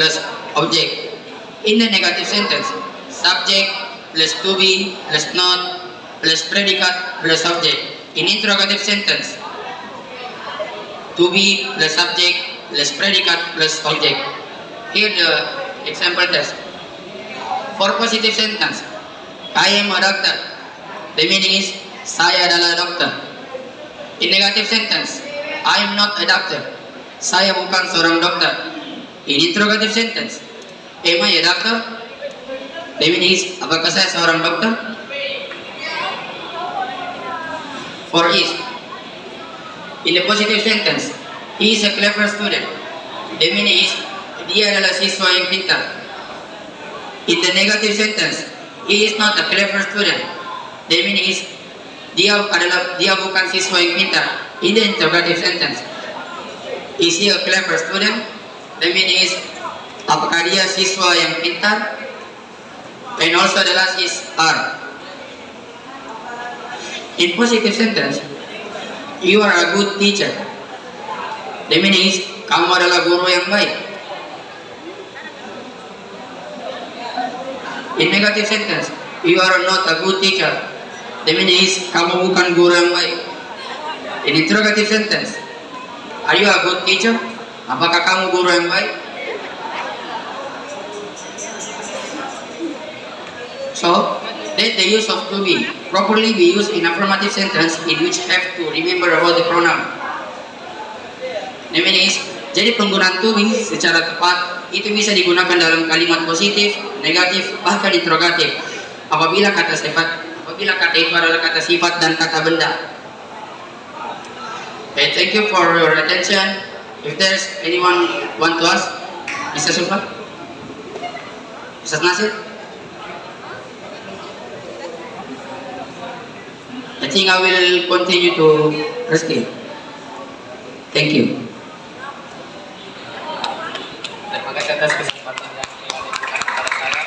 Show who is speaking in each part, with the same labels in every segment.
Speaker 1: plus object. In the negative sentence, subject plus to be plus not plus predicate plus object. In interrogative sentence, to be plus subject plus predicate plus object. Here the example test. For positive sentence, I am a doctor. The meaning is saya adalah dokter. In negative sentence, I am not a doctor. Saya bukan seorang dokter. In interrogative sentence, am I a doctor? The meaning is apakah saya seorang dokter? For is, in the positive sentence, he is a clever student. Meaning is dia adalah siswa yang pintar. In the negative sentence, he is not a clever student. Meaning is dia bukan siswa yang pintar. In the interrogative sentence, is he a clever student? The meaning apakah dia siswa yang pintar? And also the last is are. In positive sentence, you are a good teacher. The meaning is kamu adalah guru yang baik. In negative sentence, you are not a good teacher. The meaning is kamu bukan guru yang baik. In interrogative sentence, are you a good teacher? Apakah kamu guru yang baik? So, let the use of to be properly be used in affirmative sentence in which have to remember about the pronoun. The meaning is, jadi penggunaan to be secara tepat itu bisa digunakan dalam kalimat positif, negatif, bahkan interrogatif. Apabila kata sifat, apabila kata itu adalah kata sifat dan kata benda. Okay, thank you for your attention. If there's anyone want to ask, Mr. Sulfa? Mr. Nasir? I think I will continue to Rizky. Thank you.
Speaker 2: Terima kasih atas kesempatan yang diberikan kepada saya.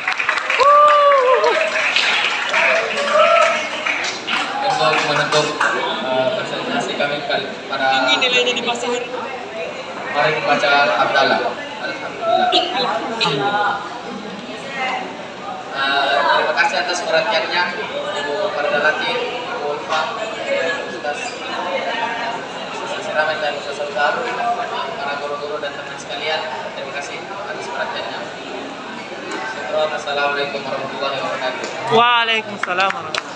Speaker 2: Untuk menutup eh, presentasi kami kali pada
Speaker 3: Tinggi nilainya di pasar.
Speaker 2: Mari membaca Abdallah. Alhamdulillah. Eh, terima kasih atas perhatiannya Ibu Pardalati, Ibu Ulfa, Ustaz Siramen dan Ustaz Saudara, para guru-guru dan teman sekalian. Terima kasih atas perhatiannya. Assalamualaikum warahmatullahi wabarakatuh.
Speaker 3: Waalaikumsalam